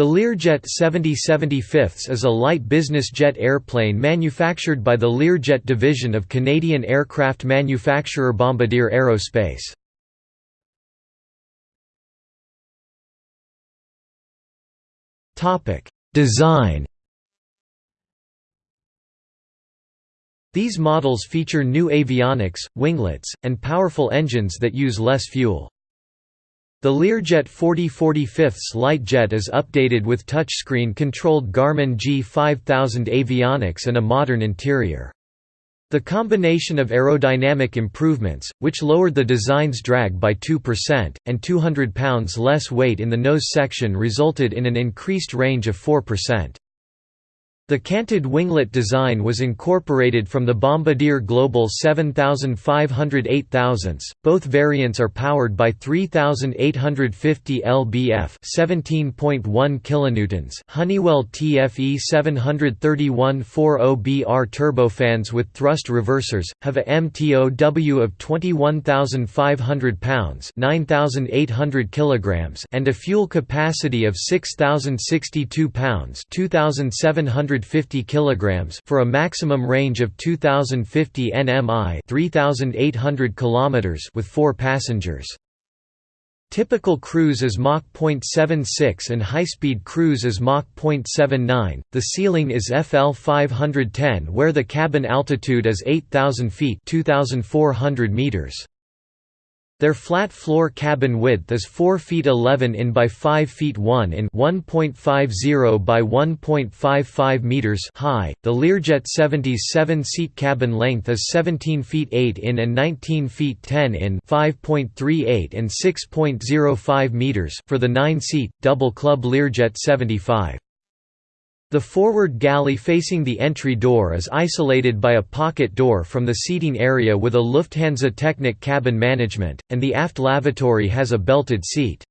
The Learjet 7075 is a light business jet airplane manufactured by the Learjet division of Canadian aircraft manufacturer Bombardier Aerospace. Design These models feature new avionics, winglets, and powerful engines that use less fuel. The Learjet 4045 light jet is updated with touchscreen-controlled Garmin G5000 avionics and a modern interior. The combination of aerodynamic improvements, which lowered the design's drag by 2%, and 200 pounds less weight in the nose section resulted in an increased range of 4%. The canted winglet design was incorporated from the Bombardier Global 7500 8000s. Both variants are powered by 3850 lbf, 17.1 kilonewtons, Honeywell TFE 731 40BR turbofans with thrust reversers, have a MTOW of 21500 pounds, 9800 kilograms, and a fuel capacity of 6062 pounds, 2700 150 kilograms for a maximum range of 2050 nmi, 3800 kilometers with 4 passengers. Typical cruise is Mach 0.76 and high-speed cruise is Mach 0.79. The ceiling is FL 510 where the cabin altitude is 8000 feet, 2400 meters. Their flat floor cabin width is 4 feet 11 in by 5 feet 1 in 1.50 by 1.55 meters high. The Learjet 70's 7-seat cabin length is 17 feet 8 in and 19 feet 10 in 5.38 and 6.05 meters for the 9-seat double club Learjet 75. The forward galley facing the entry door is isolated by a pocket door from the seating area with a Lufthansa Technik cabin management, and the aft lavatory has a belted seat.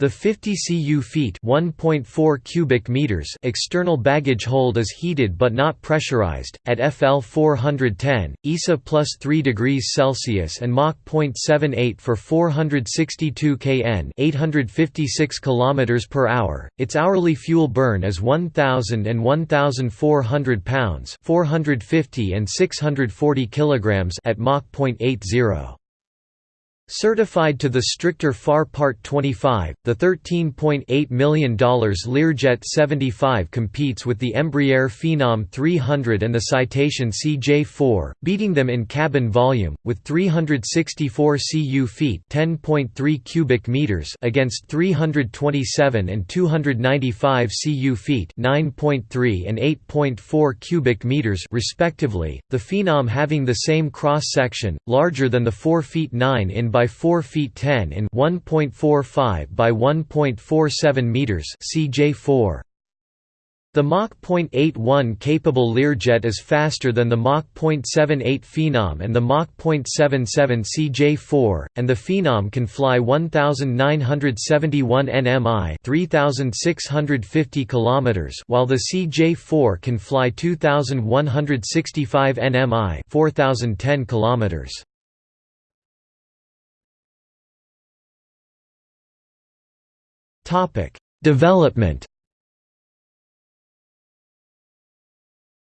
The 50 cu feet (1.4 cubic meters) external baggage hold is heated but not pressurized at FL 410, ISA plus 3 degrees Celsius and Mach 0.78 for 462 kn (856 km per hour). Its hourly fuel burn is 1000 and 1400 pounds (450 and 640 kilograms) at Mach 0.80. Certified to the stricter FAR Part 25, the $13.8 million Learjet 75 competes with the Embraer Phenom 300 and the Citation CJ4, beating them in cabin volume, with 364 cu feet (10.3 cubic meters) against 327 and 295 cu feet (9.3 and 8.4 cubic meters) respectively. The Phenom having the same cross section, larger than the 4 feet 9 in by 4 feet 10 in 1.45 by 1.47 meters CJ4. The Mach .81 capable Learjet is faster than the Mach .78 Phenom and the Mach .77 CJ4, and the Phenom can fly 1971 nmi, 3650 kilometers, while the CJ4 can fly 2165 nmi, 4010 kilometers. Topic: Development.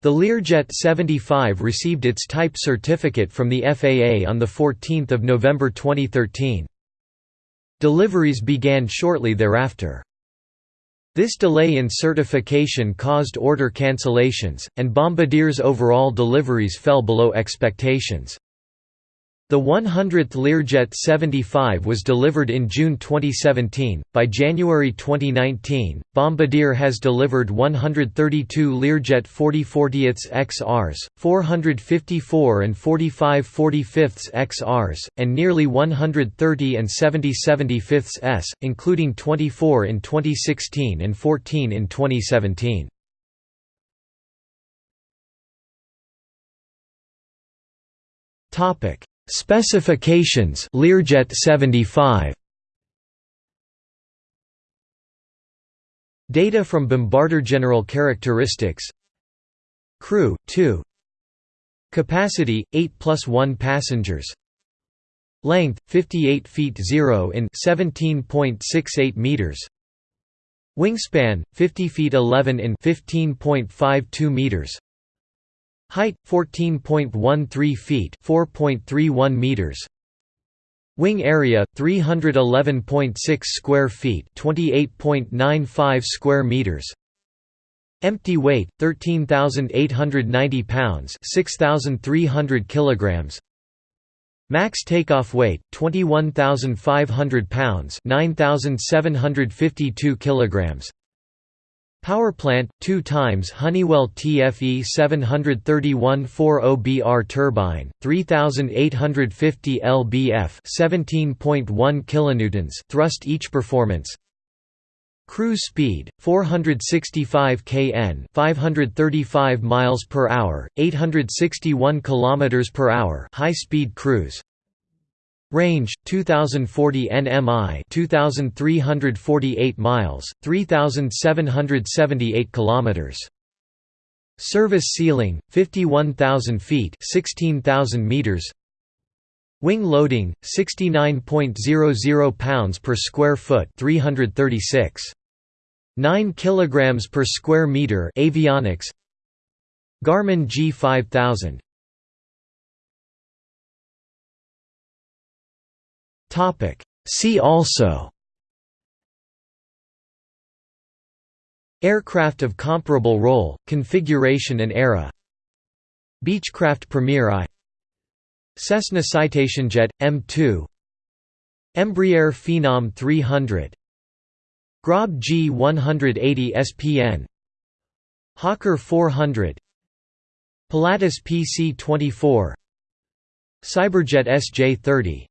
The Learjet 75 received its type certificate from the FAA on the 14th of November 2013. Deliveries began shortly thereafter. This delay in certification caused order cancellations, and Bombardier's overall deliveries fell below expectations. The 100th Learjet 75 was delivered in June 2017. By January 2019, Bombardier has delivered 132 Learjet 4040 XRs, 454 and 45 45 XRs, and nearly 130 and 70 75 S, including 24 in 2016 and 14 in 2017. Topic Specifications Learjet 75 Data from Bombardier General Characteristics. Crew 2 Capacity 8 plus 1 passengers. Length 58 feet 0 in 17.68 meters. Wingspan 50 feet 11 in 15.52 meters. Height 14.13 feet 4.31 meters. Wing area 311.6 square feet 28.95 square meters. Empty weight 13890 pounds 6300 kilograms. Max takeoff weight 21500 pounds 9752 kilograms. Power plant 2 times Honeywell TFE 731 40BR turbine 3850 lbf 17.1 kilonewtons thrust each performance Cruise speed 465 kn, 535 miles per hour, 861 kilometers per hour, high-speed cruise. Range 2040 nmi, 2348 miles, 3778 kilometers. Service ceiling 51000 feet, 16000 meters. Wing loading 69.00 pounds per square foot, 336 9 kilograms per square meter avionics Garmin G5000 Topic. See also Aircraft of comparable role, configuration and era Beechcraft Premier I Cessna Citation Jet M2 Embraer Phenom 300 Grob G180 SPN Hawker 400 Pilatus PC-24 SyberJet SJ-30